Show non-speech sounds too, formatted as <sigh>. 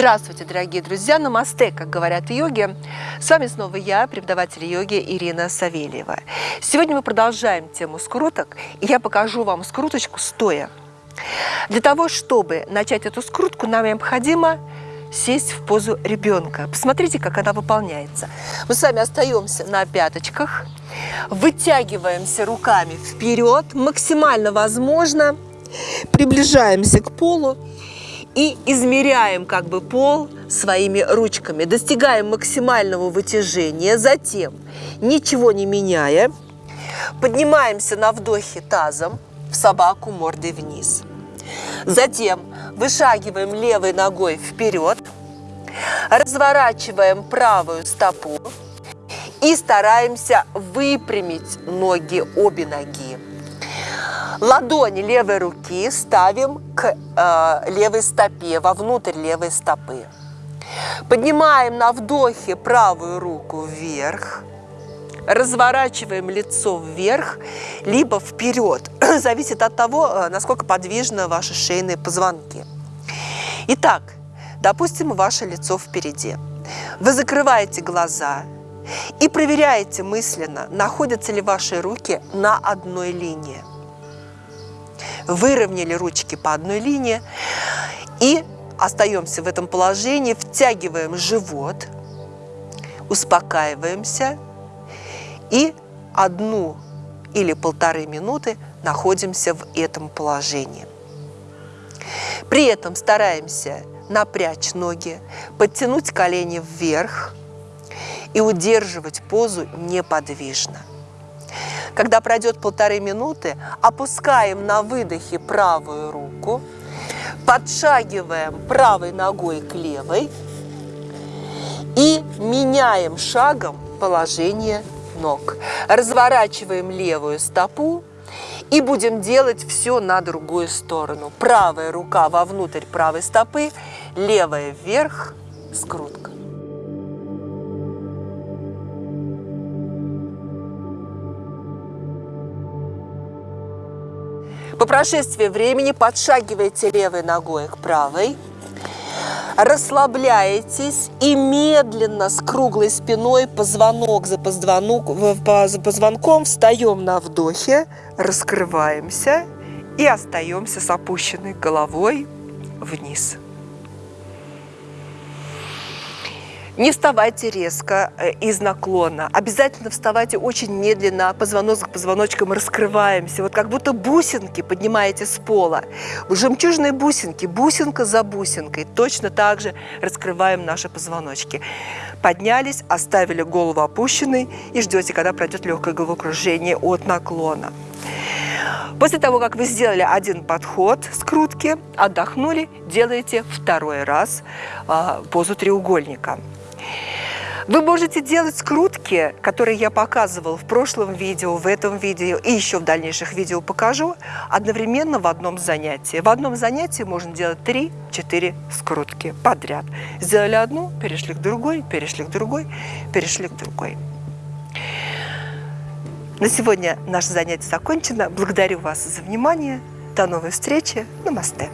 Здравствуйте, дорогие друзья! Намасте, как говорят в йоге. С вами снова я, преподаватель йоги Ирина Савельева. Сегодня мы продолжаем тему скруток, и я покажу вам скруточку стоя. Для того, чтобы начать эту скрутку, нам необходимо сесть в позу ребенка. Посмотрите, как она выполняется. Мы с вами остаемся на пяточках, вытягиваемся руками вперед, максимально возможно, приближаемся к полу и измеряем как бы пол своими ручками, достигаем максимального вытяжения, затем, ничего не меняя, поднимаемся на вдохе тазом в собаку мордой вниз. Затем вышагиваем левой ногой вперед, разворачиваем правую стопу и стараемся выпрямить ноги, обе ноги. Ладони левой руки ставим к э, левой стопе, вовнутрь левой стопы. Поднимаем на вдохе правую руку вверх, разворачиваем лицо вверх, либо вперед. <clears throat> Зависит от того, э, насколько подвижны ваши шейные позвонки. Итак, допустим, ваше лицо впереди. Вы закрываете глаза и проверяете мысленно, находятся ли ваши руки на одной линии выровняли ручки по одной линии и остаемся в этом положении, втягиваем живот, успокаиваемся и одну или полторы минуты находимся в этом положении. При этом стараемся напрячь ноги, подтянуть колени вверх и удерживать позу неподвижно. Когда пройдет полторы минуты, опускаем на выдохе правую руку, подшагиваем правой ногой к левой и меняем шагом положение ног. Разворачиваем левую стопу и будем делать все на другую сторону. Правая рука вовнутрь правой стопы, левая вверх, скрутка. По прошествии времени подшагиваете левой ногой к правой, расслабляетесь и медленно с круглой спиной позвонок за, позвонок, за позвонком встаем на вдохе, раскрываемся и остаемся с опущенной головой вниз. Не вставайте резко э, из наклона. Обязательно вставайте очень медленно, позвонок к позвоночкам раскрываемся. Вот как будто бусинки поднимаете с пола. Жемчужные бусинки, бусинка за бусинкой. Точно так же раскрываем наши позвоночки. Поднялись, оставили голову опущенной и ждете, когда пройдет легкое головокружение от наклона. После того, как вы сделали один подход скрутки, отдохнули, делаете второй раз э, позу треугольника. Вы можете делать скрутки, которые я показывал в прошлом видео, в этом видео и еще в дальнейших видео покажу, одновременно в одном занятии. В одном занятии можно делать 3-4 скрутки подряд. Сделали одну, перешли к другой, перешли к другой, перешли к другой. На сегодня наше занятие закончено. Благодарю вас за внимание. До новой встречи. Намасте.